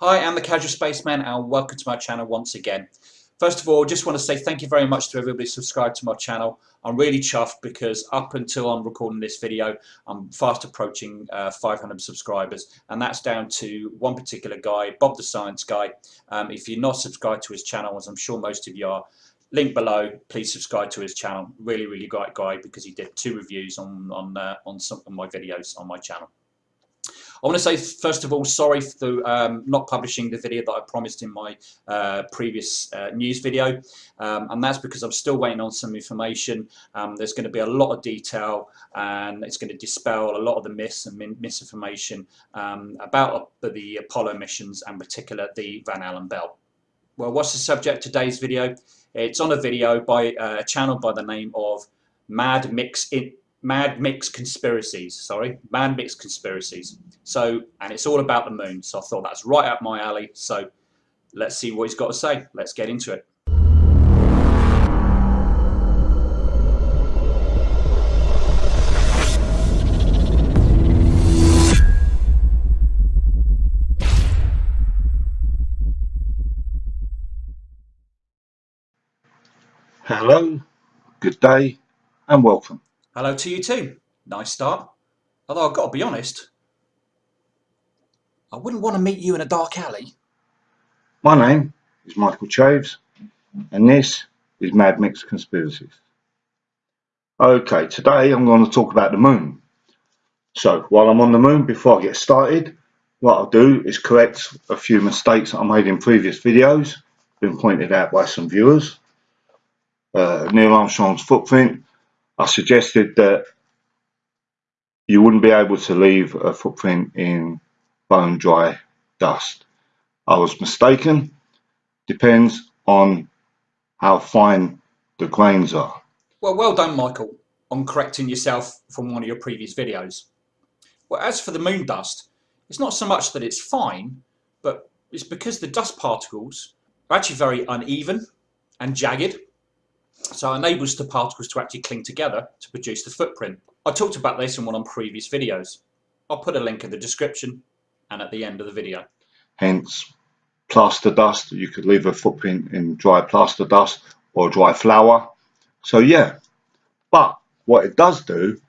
Hi, I'm the Casual Spaceman and welcome to my channel once again. First of all, just want to say thank you very much to everybody subscribed to my channel. I'm really chuffed because up until I'm recording this video, I'm fast approaching uh, 500 subscribers and that's down to one particular guy, Bob the Science Guy. Um, if you're not subscribed to his channel, as I'm sure most of you are, link below please subscribe to his channel really really great guy because he did two reviews on on uh, on some of my videos on my channel I want to say first of all sorry for um, not publishing the video that I promised in my uh, previous uh, news video. Um, and that's because I'm still waiting on some information. Um, there's going to be a lot of detail and it's going to dispel a lot of the myths and misinformation um, about the Apollo missions and particular the Van Allen belt well what's the subject today's video? It's on a video by uh, a channel by the name of Mad Mix in Mad Mix Conspiracies. Sorry, Mad Mix Conspiracies. So, and it's all about the moon. So I thought that's right up my alley. So let's see what he's got to say. Let's get into it. Hello, good day, and welcome. Hello to you too. Nice start. Although I've got to be honest, I wouldn't want to meet you in a dark alley. My name is Michael Chaves, and this is Mad Mix Conspiracies. Okay, today I'm going to talk about the moon. So, while I'm on the moon, before I get started, what I'll do is correct a few mistakes I made in previous videos, been pointed out by some viewers uh, Neil Armstrong's footprint, I suggested that you wouldn't be able to leave a footprint in bone dry dust. I was mistaken. Depends on how fine the grains are. Well, well done, Michael, on correcting yourself from one of your previous videos. Well, as for the moon dust, it's not so much that it's fine, but it's because the dust particles are actually very uneven and jagged so it enables the particles to actually cling together to produce the footprint. I talked about this in one of previous videos. I'll put a link in the description and at the end of the video. Hence, plaster dust, you could leave a footprint in dry plaster dust or dry flour. So yeah, but what it does do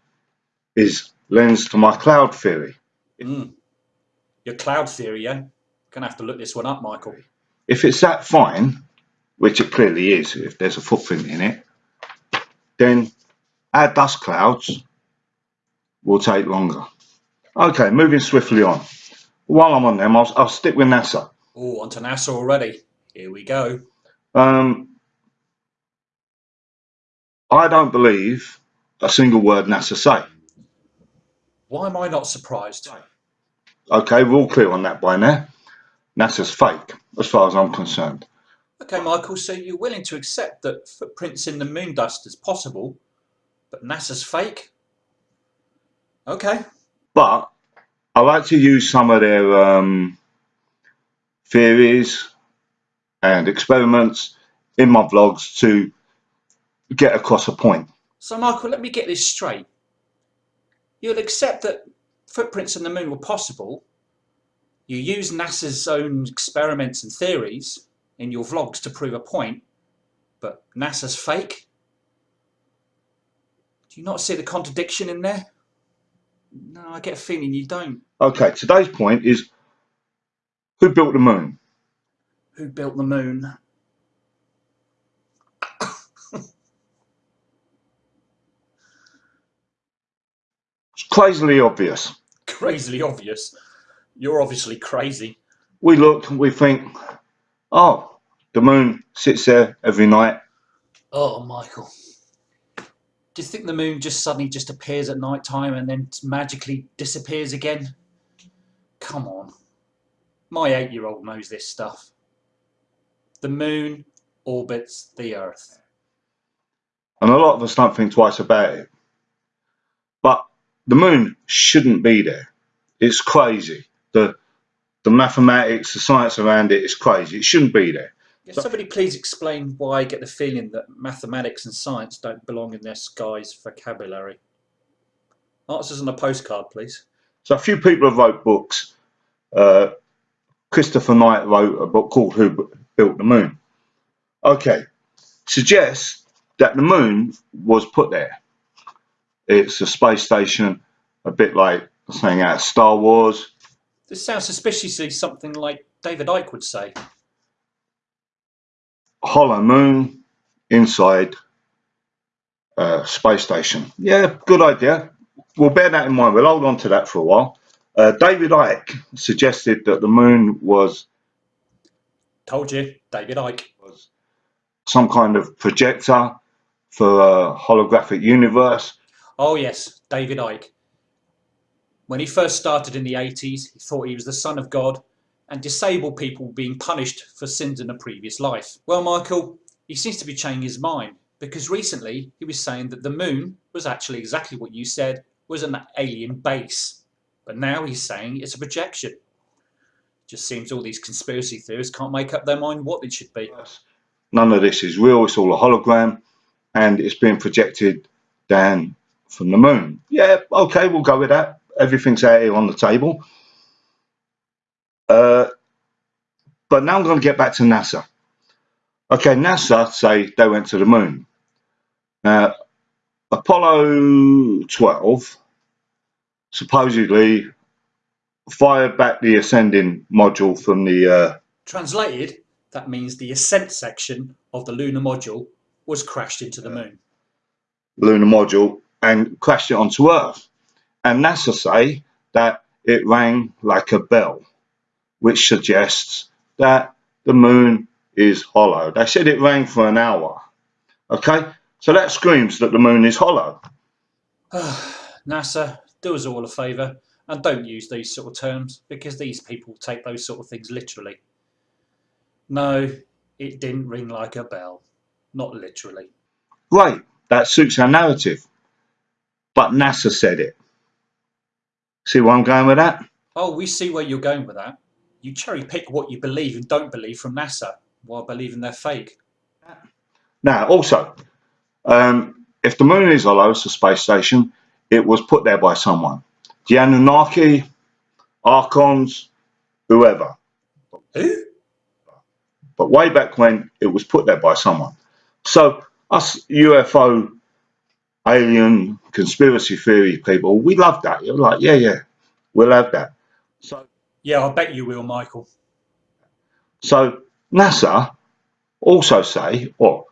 is lends to my cloud theory. Mm. Your cloud theory, yeah? Gonna have to look this one up, Michael. If it's that fine, which it clearly is if there's a footprint in it, then our dust clouds will take longer. Okay, moving swiftly on. While I'm on them, I'll, I'll stick with NASA. Oh, onto NASA already. Here we go. Um, I don't believe a single word NASA say. Why am I not surprised? Okay, we're all clear on that by now. NASA's fake, as far as I'm concerned. Okay, Michael, so you're willing to accept that footprints in the moon dust is possible, but NASA's fake? Okay. But I like to use some of their um, theories and experiments in my vlogs to get across a point. So Michael, let me get this straight. You'll accept that footprints in the moon were possible, you use NASA's own experiments and theories, in your vlogs to prove a point, but NASA's fake? Do you not see the contradiction in there? No, I get a feeling you don't. Okay, today's point is who built the moon? Who built the moon? it's crazily obvious. Crazily obvious? You're obviously crazy. We look and we think, oh, the moon sits there every night. Oh, Michael. Do you think the moon just suddenly just appears at night time and then magically disappears again? Come on. My eight-year-old knows this stuff. The moon orbits the Earth. And a lot of us don't think twice about it. But the moon shouldn't be there. It's crazy. The the mathematics, the science around it is crazy. It shouldn't be there. Can somebody please explain why I get the feeling that mathematics and science don't belong in this guy's vocabulary? Answers on a postcard, please. So a few people have wrote books uh, Christopher Knight wrote a book called Who Built the Moon. Okay, suggests that the moon was put there. It's a space station, a bit like saying out of Star Wars. This sounds suspiciously something like David Icke would say. Hollow moon inside a space station. Yeah, good idea. We'll bear that in mind. We'll hold on to that for a while. Uh, David Icke suggested that the moon was Told you, David Icke. was some kind of projector for a holographic universe. Oh yes, David Icke. When he first started in the 80s, he thought he was the son of God and disabled people being punished for sins in a previous life. Well, Michael, he seems to be changing his mind because recently he was saying that the moon was actually exactly what you said was an alien base. But now he's saying it's a projection. Just seems all these conspiracy theorists can't make up their mind what it should be. None of this is real. It's all a hologram and it's being projected down from the moon. Yeah, okay, we'll go with that. Everything's out here on the table. Uh, but now I'm going to get back to NASA. Okay, NASA say they went to the moon. Now, Apollo 12 supposedly fired back the ascending module from the uh, Translated, that means the ascent section of the lunar module was crashed into the moon. lunar module and crashed it onto Earth. And NASA say that it rang like a bell, which suggests that the moon is hollow. They said it rang for an hour. Okay, so that screams that the moon is hollow. NASA, do us all a favour and don't use these sort of terms because these people take those sort of things literally. No, it didn't ring like a bell. Not literally. Great, that suits our narrative. But NASA said it. See where I'm going with that? Oh, we see where you're going with that. You cherry pick what you believe and don't believe from NASA while believing they're fake. Now, also, um, if the moon is hollow, it's a space station, it was put there by someone. The Anunnaki, Archons, whoever. Who? But way back when, it was put there by someone. So, us UFO, alien, conspiracy theory people, we love that. You're like, yeah, yeah, we'll have that. So, Yeah, I bet you will, Michael. So NASA also say, or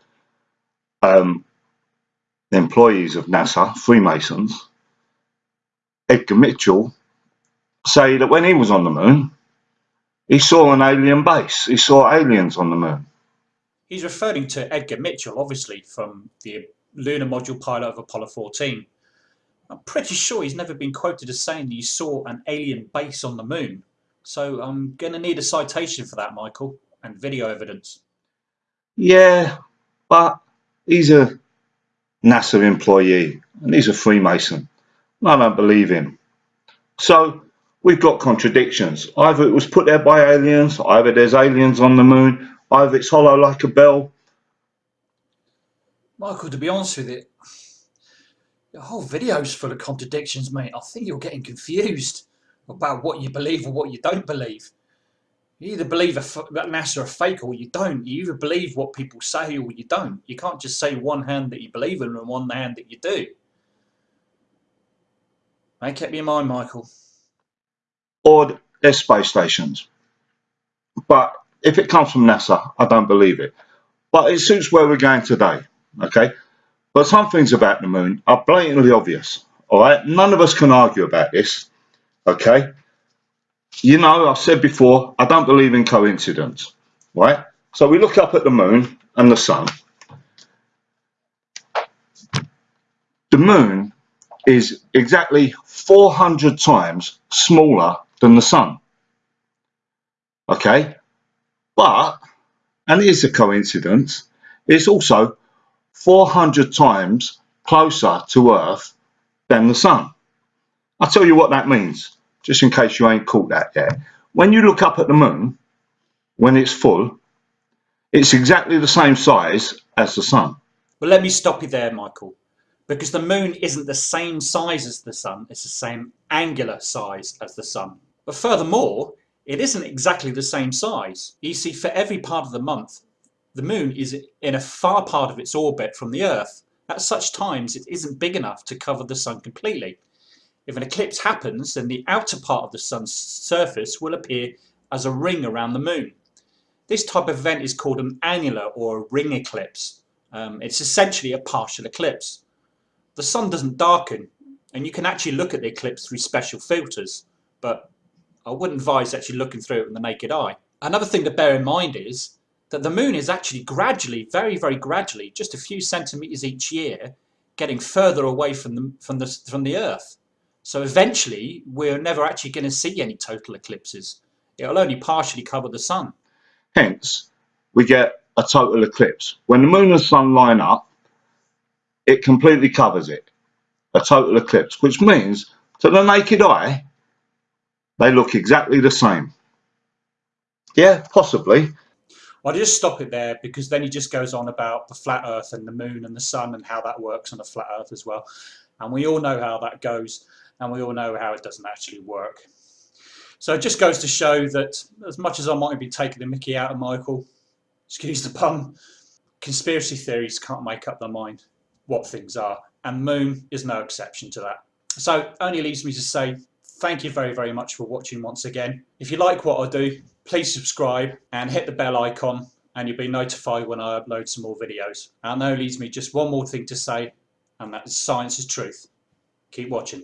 um, the employees of NASA, Freemasons, Edgar Mitchell, say that when he was on the moon, he saw an alien base. He saw aliens on the moon. He's referring to Edgar Mitchell, obviously, from the lunar module pilot of Apollo 14. I'm pretty sure he's never been quoted as saying that he saw an alien base on the moon. So I'm going to need a citation for that, Michael, and video evidence. Yeah, but he's a NASA employee and he's a Freemason. I don't believe him. So we've got contradictions. Either it was put there by aliens, either there's aliens on the moon, either it's hollow like a bell. Michael, to be honest with you, the whole video's full of contradictions, mate. I think you're getting confused about what you believe or what you don't believe. You either believe that NASA are fake or you don't. You either believe what people say or you don't. You can't just say one hand that you believe in and one hand that you do. Make up your mind, Michael. or there's space stations. But if it comes from NASA, I don't believe it. But it suits where we're going today, okay? But some things about the moon are blatantly obvious, all right? None of us can argue about this, okay? You know, I've said before, I don't believe in coincidence, right? So we look up at the moon and the sun. The moon is exactly 400 times smaller than the sun. Okay, but, and it is a coincidence, it's also 400 times closer to Earth than the sun. I'll tell you what that means, just in case you ain't caught that yet. When you look up at the moon, when it's full, it's exactly the same size as the sun. Well, let me stop you there, Michael. Because the moon isn't the same size as the sun, it's the same angular size as the sun. But furthermore, it isn't exactly the same size. You see, for every part of the month, the moon is in a far part of its orbit from the Earth. At such times, it isn't big enough to cover the sun completely. If an eclipse happens, then the outer part of the sun's surface will appear as a ring around the moon. This type of event is called an annular or a ring eclipse. Um, it's essentially a partial eclipse. The sun doesn't darken, and you can actually look at the eclipse through special filters, but I wouldn't advise actually looking through it with the naked eye. Another thing to bear in mind is that the moon is actually gradually, very, very gradually, just a few centimeters each year, getting further away from the, from the, from the Earth. So eventually, we're never actually going to see any total eclipses. It'll only partially cover the sun. Hence, we get a total eclipse. When the moon and sun line up, it completely covers it. A total eclipse, which means to the naked eye, they look exactly the same. Yeah, possibly. I'll just stop it there because then he just goes on about the flat earth and the moon and the sun and how that works on a flat earth as well. And we all know how that goes and we all know how it doesn't actually work. So it just goes to show that as much as I might be taking the mickey out of Michael, excuse the pun, conspiracy theories can't make up their mind what things are. And Moon is no exception to that. So only leaves me to say thank you very, very much for watching once again. If you like what I do, please subscribe and hit the bell icon and you'll be notified when I upload some more videos. And that leaves me just one more thing to say, and that is science is truth. Keep watching.